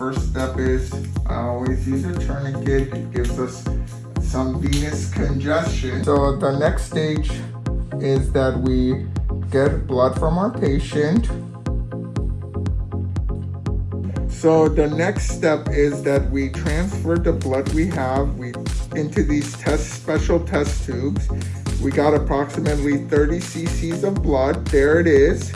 first step is I always use a tourniquet. It gives us some venous congestion. So the next stage is that we get blood from our patient. So the next step is that we transfer the blood we have we into these test special test tubes. We got approximately 30 cc's of blood. There it is.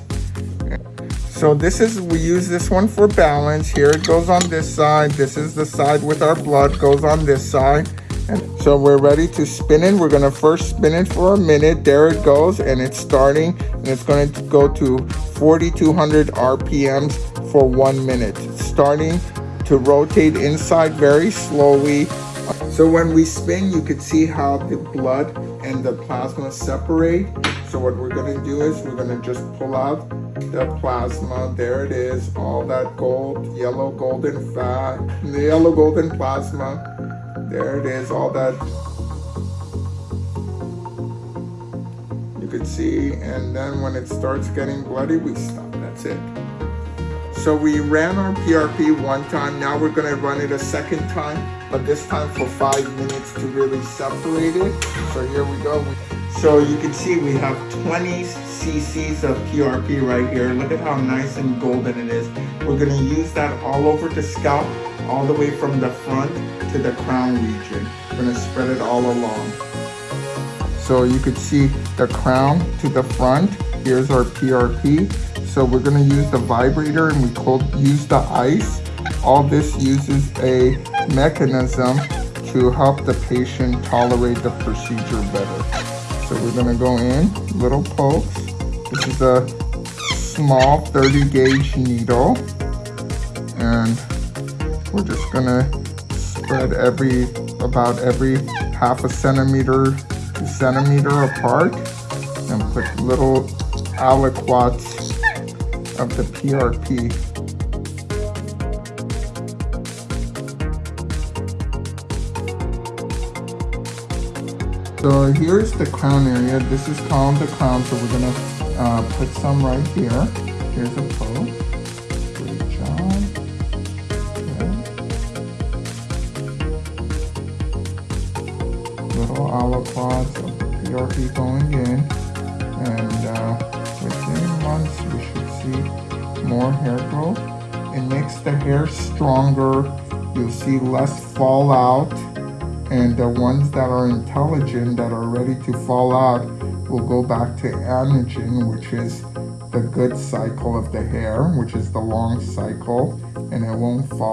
So this is, we use this one for balance. Here it goes on this side. This is the side with our blood goes on this side. And so we're ready to spin it. We're gonna first spin it for a minute. There it goes and it's starting and it's going to go to 4,200 RPMs for one minute. Starting to rotate inside very slowly. So when we spin, you could see how the blood and the plasma separate. So what we're gonna do is we're gonna just pull out the plasma. There it is, all that gold, yellow golden fat, the yellow golden plasma. There it is, all that you can see. And then when it starts getting bloody, we stop, that's it. So we ran our PRP one time, now we're gonna run it a second time, but this time for five minutes to really separate it. So here we go. So you can see we have 20 cc's of PRP right here. Look at how nice and golden it is. We're gonna use that all over the scalp, all the way from the front to the crown region. We're gonna spread it all along. So you could see the crown to the front. Here's our PRP. So we're gonna use the vibrator and we cold use the ice. All this uses a mechanism to help the patient tolerate the procedure better. So we're gonna go in, little pokes. This is a small 30 gauge needle. And we're just gonna spread every, about every half a centimeter centimeter apart and put little aliquots of the PRP So here's the crown area. This is called the crown, so we're gonna uh, put some right here. Here's a poke. Good job. Okay. Little aliquots of PRP going in. And uh, within months, we should see more hair growth. It makes the hair stronger. You'll see less fallout and the ones that are in telogen that are ready to fall out will go back to anagen which is the good cycle of the hair which is the long cycle and it won't fall